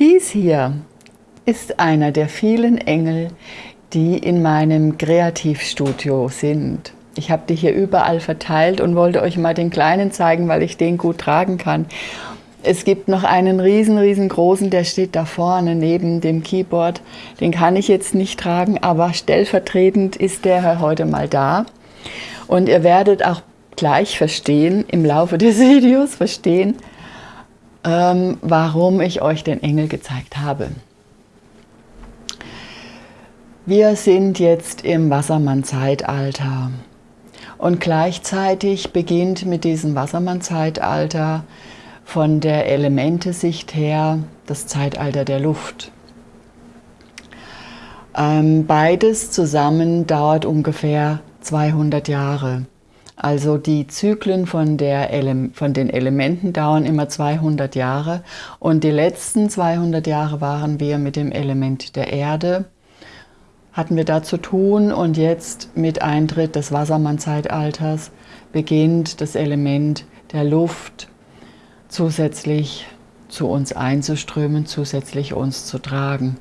Dies hier ist einer der vielen Engel, die in meinem Kreativstudio sind. Ich habe die hier überall verteilt und wollte euch mal den kleinen zeigen, weil ich den gut tragen kann. Es gibt noch einen riesen, riesengroßen, der steht da vorne neben dem Keyboard. Den kann ich jetzt nicht tragen, aber stellvertretend ist der heute mal da. Und ihr werdet auch gleich verstehen, im Laufe des Videos verstehen, ähm, warum ich euch den Engel gezeigt habe. Wir sind jetzt im Wassermann-Zeitalter und gleichzeitig beginnt mit diesem Wassermann-Zeitalter von der Elementesicht her das Zeitalter der Luft. Ähm, beides zusammen dauert ungefähr 200 Jahre. Also die Zyklen von, der Ele von den Elementen dauern immer 200 Jahre und die letzten 200 Jahre waren wir mit dem Element der Erde, hatten wir da zu tun und jetzt mit Eintritt des Wassermann-Zeitalters beginnt das Element der Luft zusätzlich zu uns einzuströmen, zusätzlich uns zu tragen.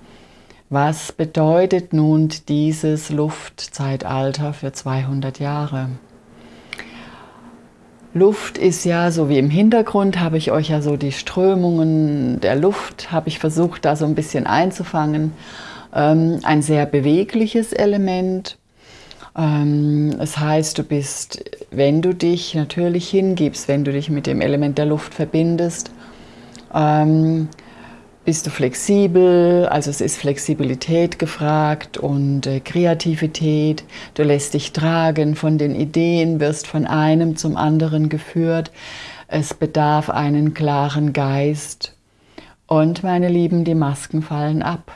Was bedeutet nun dieses Luftzeitalter für 200 Jahre? Luft ist ja, so wie im Hintergrund, habe ich euch ja so die Strömungen der Luft, habe ich versucht, da so ein bisschen einzufangen. Ähm, ein sehr bewegliches Element. Ähm, es heißt, du bist, wenn du dich natürlich hingibst, wenn du dich mit dem Element der Luft verbindest, ähm, bist du flexibel, also es ist Flexibilität gefragt und äh, Kreativität. Du lässt dich tragen von den Ideen, wirst von einem zum anderen geführt. Es bedarf einen klaren Geist. Und meine Lieben, die Masken fallen ab.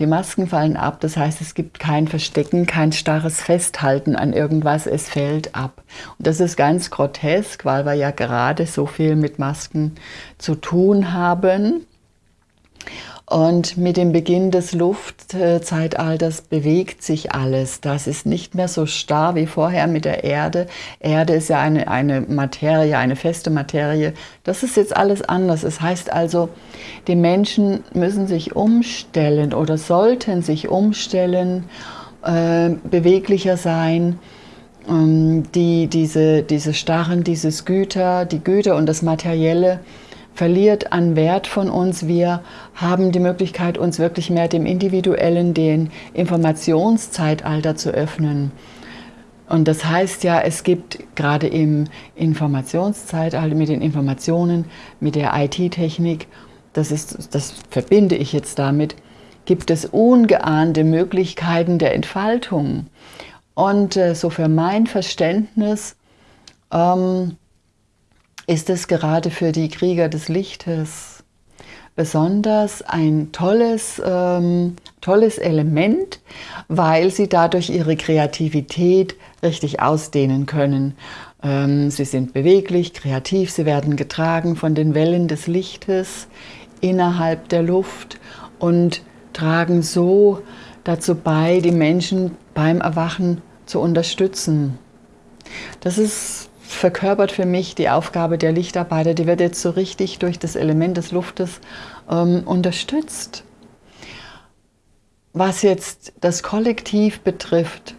Die Masken fallen ab, das heißt, es gibt kein Verstecken, kein starres Festhalten an irgendwas, es fällt ab. Und das ist ganz grotesk, weil wir ja gerade so viel mit Masken zu tun haben. Und mit dem Beginn des Luftzeitalters bewegt sich alles. Das ist nicht mehr so starr wie vorher mit der Erde. Erde ist ja eine, eine Materie, eine feste Materie. Das ist jetzt alles anders. Es das heißt also, die Menschen müssen sich umstellen oder sollten sich umstellen, äh, beweglicher sein, ähm, die, diese, diese starren, dieses Güter, die Güter und das Materielle, verliert an Wert von uns. Wir haben die Möglichkeit, uns wirklich mehr dem individuellen, den Informationszeitalter zu öffnen. Und das heißt ja, es gibt gerade im Informationszeitalter mit den Informationen, mit der IT-Technik, das, das verbinde ich jetzt damit, gibt es ungeahnte Möglichkeiten der Entfaltung. Und äh, so für mein Verständnis ähm, ist es gerade für die Krieger des Lichtes besonders ein tolles, ähm, tolles Element, weil sie dadurch ihre Kreativität richtig ausdehnen können. Ähm, sie sind beweglich, kreativ, sie werden getragen von den Wellen des Lichtes innerhalb der Luft und tragen so dazu bei, die Menschen beim Erwachen zu unterstützen. Das ist verkörpert für mich die Aufgabe der Lichtarbeiter, die wird jetzt so richtig durch das Element des Luftes ähm, unterstützt. Was jetzt das Kollektiv betrifft,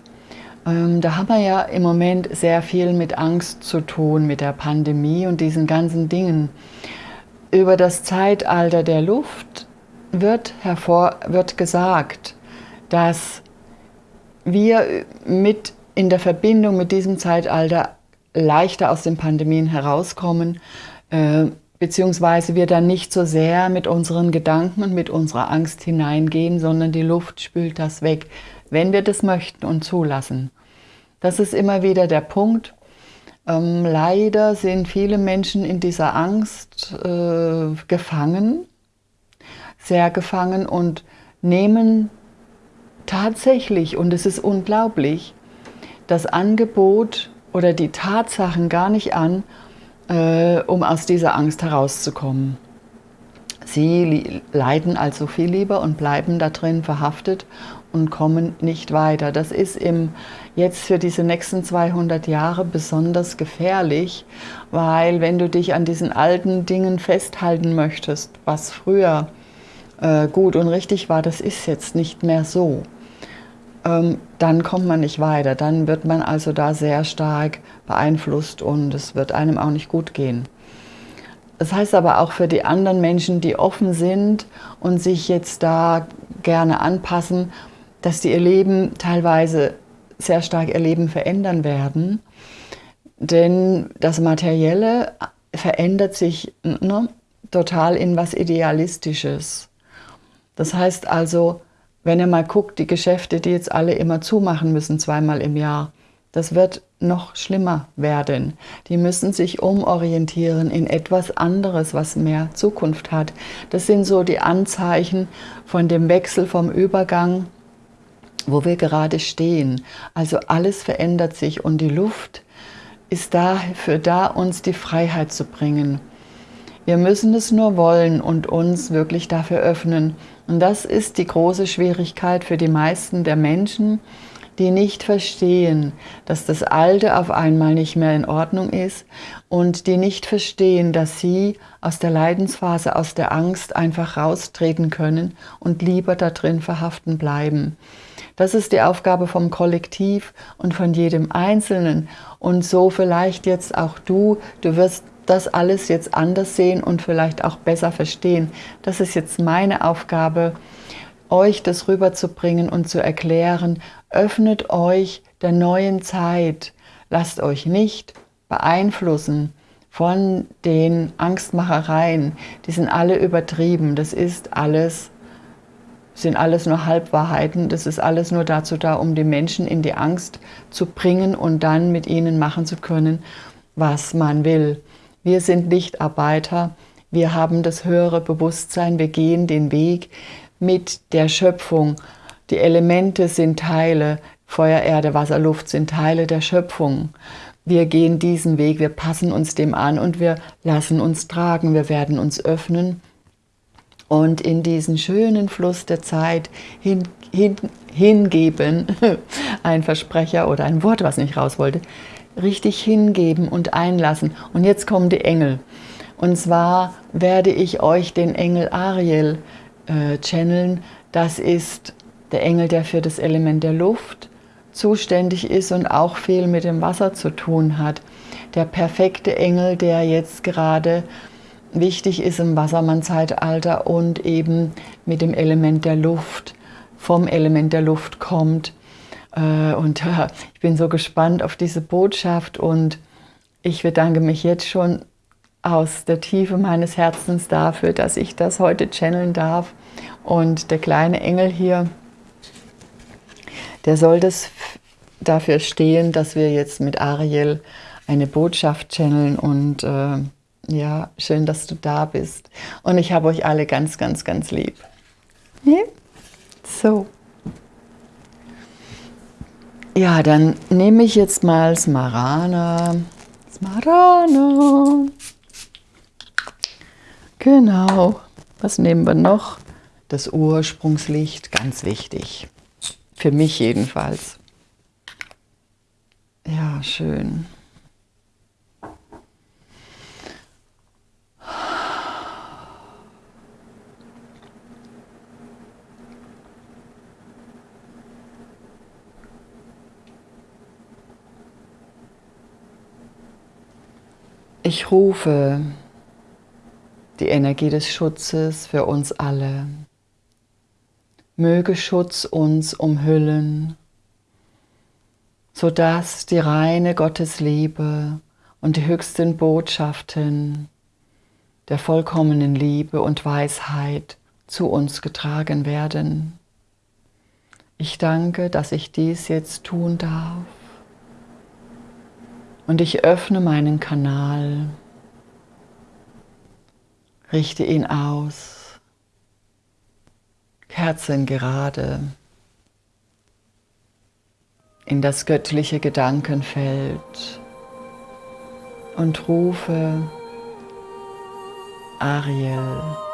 ähm, da haben wir ja im Moment sehr viel mit Angst zu tun, mit der Pandemie und diesen ganzen Dingen. Über das Zeitalter der Luft wird, hervor, wird gesagt, dass wir mit in der Verbindung mit diesem Zeitalter leichter aus den Pandemien herauskommen, äh, beziehungsweise wir dann nicht so sehr mit unseren Gedanken und mit unserer Angst hineingehen, sondern die Luft spült das weg, wenn wir das möchten und zulassen. Das ist immer wieder der Punkt. Ähm, leider sind viele Menschen in dieser Angst äh, gefangen, sehr gefangen und nehmen tatsächlich, und es ist unglaublich, das Angebot oder die Tatsachen gar nicht an, äh, um aus dieser Angst herauszukommen. Sie leiden also viel lieber und bleiben da drin verhaftet und kommen nicht weiter. Das ist im, jetzt für diese nächsten 200 Jahre besonders gefährlich, weil wenn du dich an diesen alten Dingen festhalten möchtest, was früher äh, gut und richtig war, das ist jetzt nicht mehr so. Ähm, dann kommt man nicht weiter. Dann wird man also da sehr stark beeinflusst und es wird einem auch nicht gut gehen. Das heißt aber auch für die anderen Menschen, die offen sind und sich jetzt da gerne anpassen, dass die ihr Leben teilweise sehr stark ihr Leben verändern werden. Denn das Materielle verändert sich ne, total in was Idealistisches. Das heißt also, wenn ihr mal guckt, die Geschäfte, die jetzt alle immer zumachen müssen, zweimal im Jahr, das wird noch schlimmer werden. Die müssen sich umorientieren in etwas anderes, was mehr Zukunft hat. Das sind so die Anzeichen von dem Wechsel, vom Übergang, wo wir gerade stehen. Also alles verändert sich und die Luft ist dafür da, uns die Freiheit zu bringen. Wir müssen es nur wollen und uns wirklich dafür öffnen. Und das ist die große Schwierigkeit für die meisten der Menschen, die nicht verstehen, dass das Alte auf einmal nicht mehr in Ordnung ist und die nicht verstehen, dass sie aus der Leidensphase, aus der Angst einfach raustreten können und lieber da drin verhaften bleiben. Das ist die Aufgabe vom Kollektiv und von jedem Einzelnen. Und so vielleicht jetzt auch du, du wirst das alles jetzt anders sehen und vielleicht auch besser verstehen. Das ist jetzt meine Aufgabe, euch das rüberzubringen und zu erklären. Öffnet euch der neuen Zeit. Lasst euch nicht beeinflussen von den Angstmachereien. Die sind alle übertrieben. Das ist alles, sind alles nur Halbwahrheiten. Das ist alles nur dazu da, um die Menschen in die Angst zu bringen und dann mit ihnen machen zu können, was man will. Wir sind Lichtarbeiter, wir haben das höhere Bewusstsein, wir gehen den Weg mit der Schöpfung. Die Elemente sind Teile, Feuer, Erde, Wasser, Luft sind Teile der Schöpfung. Wir gehen diesen Weg, wir passen uns dem an und wir lassen uns tragen, wir werden uns öffnen. Und in diesen schönen Fluss der Zeit hin, hin, hingeben, ein Versprecher oder ein Wort, was nicht raus wollte, richtig hingeben und einlassen. Und jetzt kommen die Engel. Und zwar werde ich euch den Engel Ariel äh, channeln. Das ist der Engel, der für das Element der Luft zuständig ist und auch viel mit dem Wasser zu tun hat. Der perfekte Engel, der jetzt gerade wichtig ist im Wassermann-Zeitalter und eben mit dem Element der Luft, vom Element der Luft kommt und ich bin so gespannt auf diese Botschaft und ich bedanke mich jetzt schon aus der Tiefe meines Herzens dafür, dass ich das heute channeln darf. Und der kleine Engel hier, der soll das dafür stehen, dass wir jetzt mit Ariel eine Botschaft channeln und äh, ja, schön, dass du da bist. Und ich habe euch alle ganz, ganz, ganz lieb. Ja? So. Ja, dann nehme ich jetzt mal Smarana. Smarana. Genau. Was nehmen wir noch? Das Ursprungslicht, ganz wichtig. Für mich jedenfalls. Ja, schön. Ich rufe die Energie des Schutzes für uns alle. Möge Schutz uns umhüllen, sodass die reine Gottesliebe und die höchsten Botschaften der vollkommenen Liebe und Weisheit zu uns getragen werden. Ich danke, dass ich dies jetzt tun darf. Und ich öffne meinen Kanal, richte ihn aus, Kerzen gerade in das göttliche Gedankenfeld und rufe Ariel.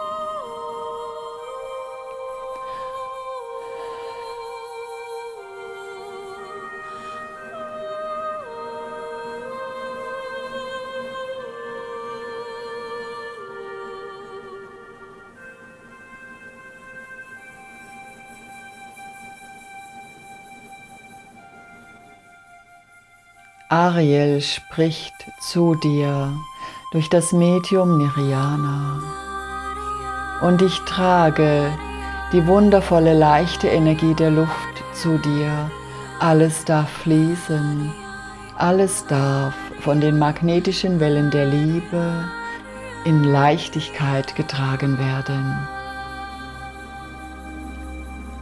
Ariel spricht zu dir durch das Medium Niriana. Und ich trage die wundervolle, leichte Energie der Luft zu dir. Alles darf fließen, alles darf von den magnetischen Wellen der Liebe in Leichtigkeit getragen werden.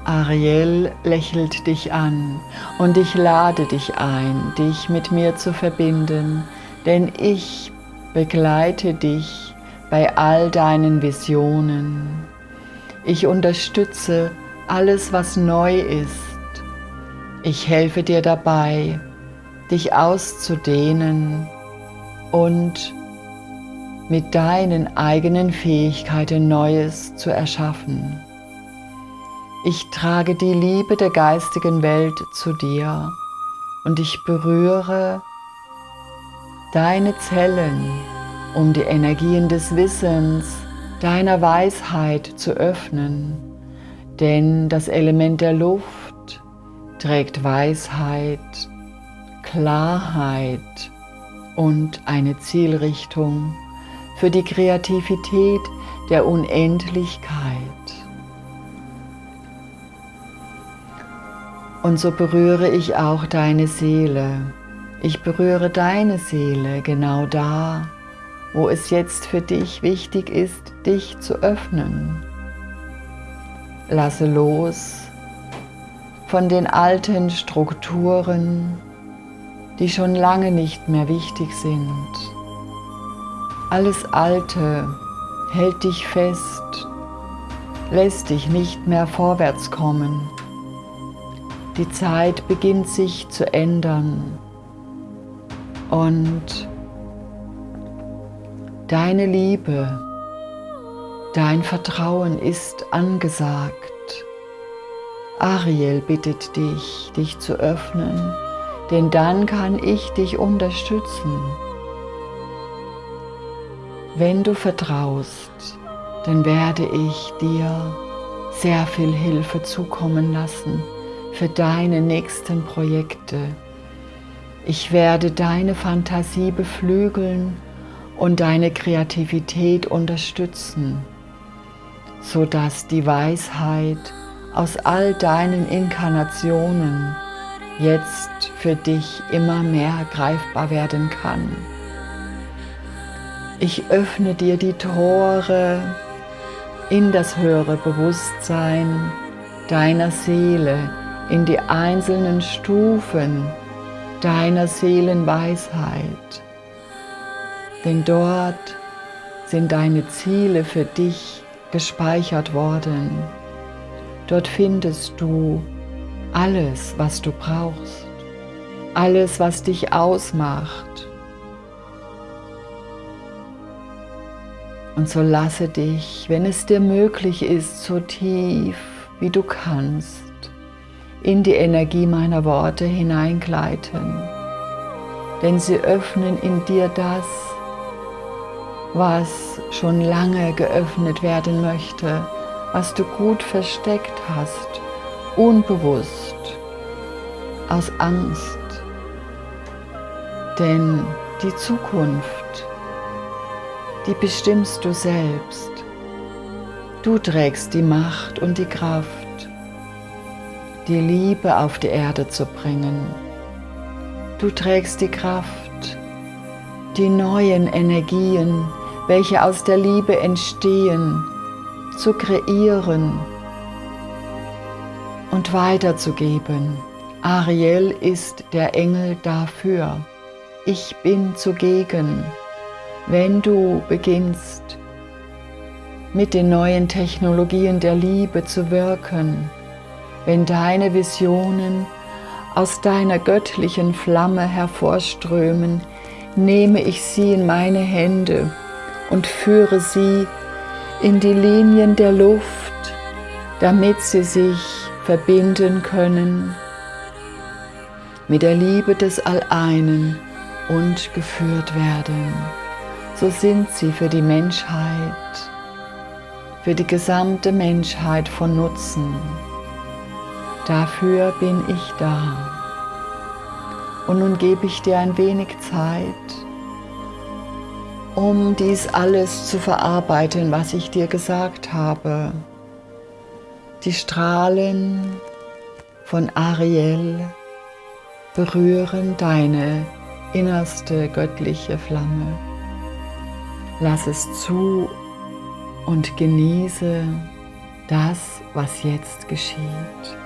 Ariel lächelt dich an und ich lade dich ein, dich mit mir zu verbinden, denn ich begleite dich bei all deinen Visionen. Ich unterstütze alles, was neu ist. Ich helfe dir dabei, dich auszudehnen und mit deinen eigenen Fähigkeiten Neues zu erschaffen. Ich trage die Liebe der geistigen Welt zu dir und ich berühre deine Zellen, um die Energien des Wissens, deiner Weisheit zu öffnen, denn das Element der Luft trägt Weisheit, Klarheit und eine Zielrichtung für die Kreativität der Unendlichkeit. Und so berühre ich auch deine Seele. Ich berühre deine Seele genau da, wo es jetzt für dich wichtig ist, dich zu öffnen. Lasse los von den alten Strukturen, die schon lange nicht mehr wichtig sind. Alles Alte hält dich fest, lässt dich nicht mehr vorwärts kommen. Die Zeit beginnt sich zu ändern und deine Liebe, dein Vertrauen ist angesagt. Ariel bittet dich, dich zu öffnen, denn dann kann ich dich unterstützen. Wenn du vertraust, dann werde ich dir sehr viel Hilfe zukommen lassen für deine nächsten Projekte. Ich werde deine Fantasie beflügeln und deine Kreativität unterstützen, sodass die Weisheit aus all deinen Inkarnationen jetzt für dich immer mehr greifbar werden kann. Ich öffne dir die Tore in das höhere Bewusstsein deiner Seele, in die einzelnen Stufen deiner Seelenweisheit. Denn dort sind deine Ziele für dich gespeichert worden. Dort findest du alles, was du brauchst, alles, was dich ausmacht, Und so lasse dich, wenn es dir möglich ist, so tief wie du kannst, in die Energie meiner Worte hineingleiten. Denn sie öffnen in dir das, was schon lange geöffnet werden möchte, was du gut versteckt hast, unbewusst, aus Angst. Denn die Zukunft die bestimmst du selbst. Du trägst die Macht und die Kraft, die Liebe auf die Erde zu bringen. Du trägst die Kraft, die neuen Energien, welche aus der Liebe entstehen, zu kreieren und weiterzugeben. Ariel ist der Engel dafür. Ich bin zugegen wenn du beginnst, mit den neuen Technologien der Liebe zu wirken, wenn deine Visionen aus deiner göttlichen Flamme hervorströmen, nehme ich sie in meine Hände und führe sie in die Linien der Luft, damit sie sich verbinden können mit der Liebe des Alleinen und geführt werden so sind sie für die Menschheit, für die gesamte Menschheit von Nutzen. Dafür bin ich da. Und nun gebe ich dir ein wenig Zeit, um dies alles zu verarbeiten, was ich dir gesagt habe. Die Strahlen von Ariel berühren deine innerste göttliche Flamme. Lass es zu und genieße das, was jetzt geschieht.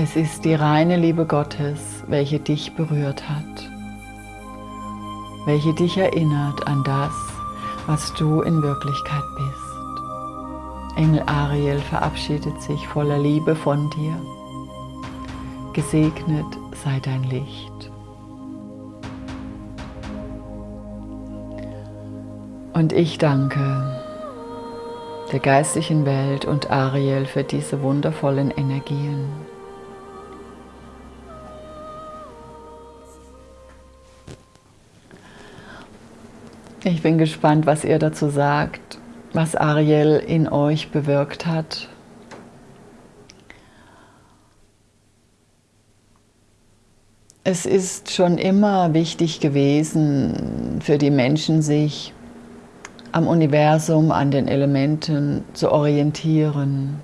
Es ist die reine Liebe Gottes, welche dich berührt hat, welche dich erinnert an das, was du in Wirklichkeit bist. Engel Ariel verabschiedet sich voller Liebe von dir. Gesegnet sei dein Licht. Und ich danke der geistlichen Welt und Ariel für diese wundervollen Energien. Ich bin gespannt, was ihr dazu sagt, was Ariel in euch bewirkt hat. Es ist schon immer wichtig gewesen für die Menschen, sich am Universum, an den Elementen zu orientieren.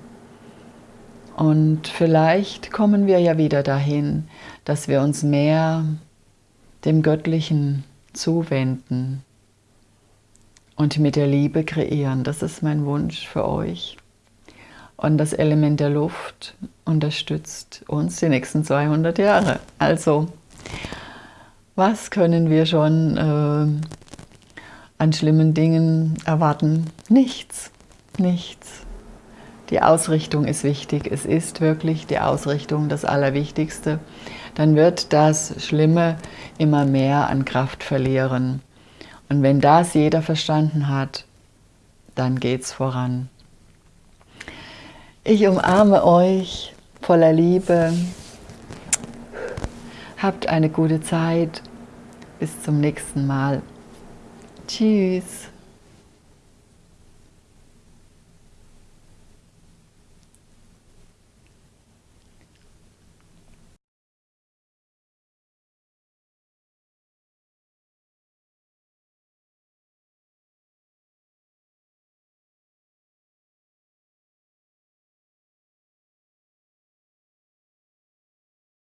Und vielleicht kommen wir ja wieder dahin, dass wir uns mehr dem Göttlichen zuwenden und mit der Liebe kreieren. Das ist mein Wunsch für euch. Und das Element der Luft unterstützt uns die nächsten 200 Jahre. Also, was können wir schon äh, an schlimmen Dingen erwarten? Nichts, nichts. Die Ausrichtung ist wichtig. Es ist wirklich die Ausrichtung das Allerwichtigste. Dann wird das Schlimme immer mehr an Kraft verlieren. Und wenn das jeder verstanden hat, dann geht's voran. Ich umarme euch voller Liebe. Habt eine gute Zeit. Bis zum nächsten Mal. Tschüss.